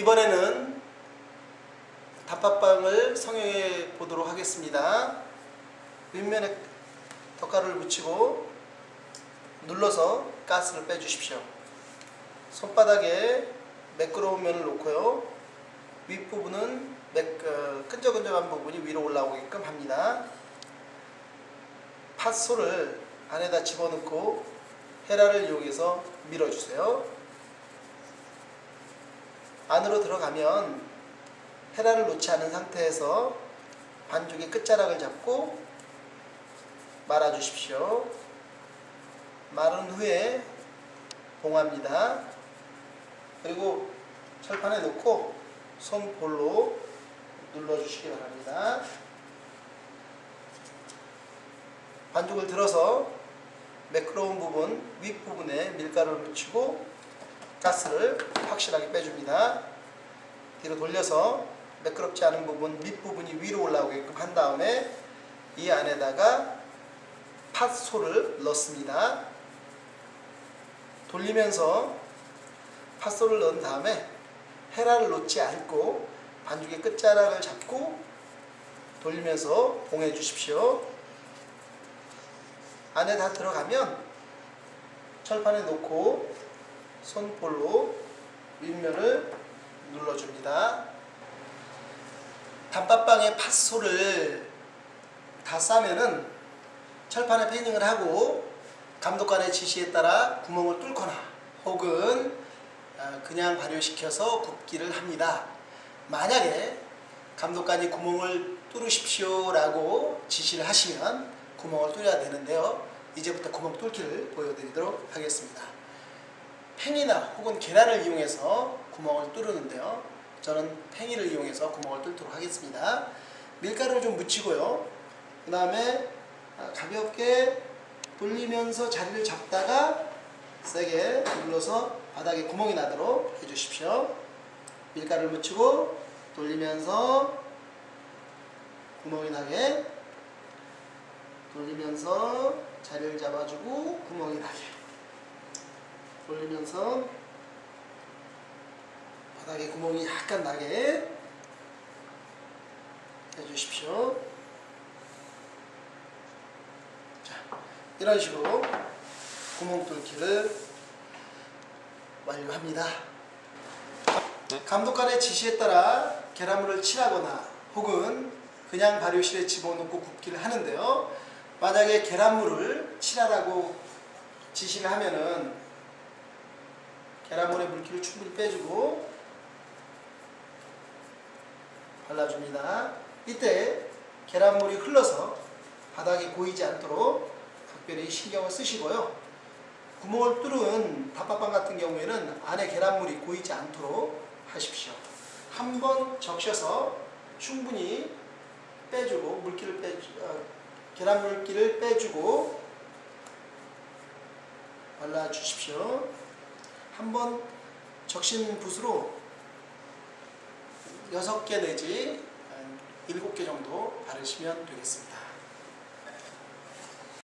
이번에는 단팥빵을 성형해 보도록 하겠습니다. 윗면에 덧가루를 묻히고 눌러서 가스를 빼주십시오. 손바닥에 매끄러운 면을 놓고요. 윗부분은 매, 어, 끈적끈적한 부분이 위로 올라오게끔 합니다. 팥소를 안에다 집어넣고 헤라를 이용해서 밀어주세요. 안으로 들어가면 헤라를 놓지 않은 상태에서 반죽의 끝자락을 잡고 말아주십시오. 마른 후에 봉합니다. 그리고 철판에 놓고 손볼로 눌러주시기 바랍니다. 반죽을 들어서 매끄러운 부분 윗부분에 밀가루를 묻히고 가스를 확실하게 빼줍니다. 뒤로 돌려서 매끄럽지 않은 부분 밑부분이 위로 올라오게끔 한 다음에 이 안에다가 팥소를 넣습니다. 돌리면서 팥소를 넣은 다음에 헤라를 놓지 않고 반죽의 끝자락을 잡고 돌리면서 봉해 주십시오. 안에 다 들어가면 철판에 놓고 손볼로 윗면을 눌러줍니다. 단팥빵의 팥소를 다 싸면은 철판에 패닝을 하고 감독관의 지시에 따라 구멍을 뚫거나 혹은 어, 그냥 발효시켜서 굽기를 합니다. 만약에 감독관이 구멍을 뚫으십시오 라고 지시를 하시면 구멍을 뚫어야 되는데요. 이제부터 구멍 뚫기를 보여드리도록 하겠습니다. 팽이나 혹은 계란을 이용해서 구멍을 뚫는데요. 저는 팽이를 이용해서 구멍을 뚫도록 하겠습니다. 밀가루를 좀 묻히고요. 그 다음에 가볍게 돌리면서 자리를 잡다가 세게 눌러서 바닥에 구멍이 나도록 해주십시오. 밀가루를 묻히고 돌리면서 구멍이 나게 돌리면서 자리를 잡아주고 구멍이 나게 돌리면서 바닥에 구멍이 약간 나게 해주십시오. 자, 이런 식으로 구멍 뚫기를 완료합니다. 네. 감독관의 지시에 따라 계란물을 칠하거나 혹은 그냥 발효실에 집어넣고 굽기를 하는데요. 만약에 계란물을 칠하라고 지시를 하면은 계란물의 물기를 충분히 빼주고 발라줍니다. 이때 계란물이 흘러서 바닥에 고이지 않도록 각별히 신경을 쓰시고요. 구멍을 뚫은 단팥빵 같은 경우에는 안에 계란물이 고이지 않도록 하십시오. 한 번 적셔서 충분히 빼주고 물기를 빼 어, 계란 물기를 빼주고 발라 주십시오. 한번 적신 붓으로 6개 내지 7개 정도 바르시면 되겠습니다.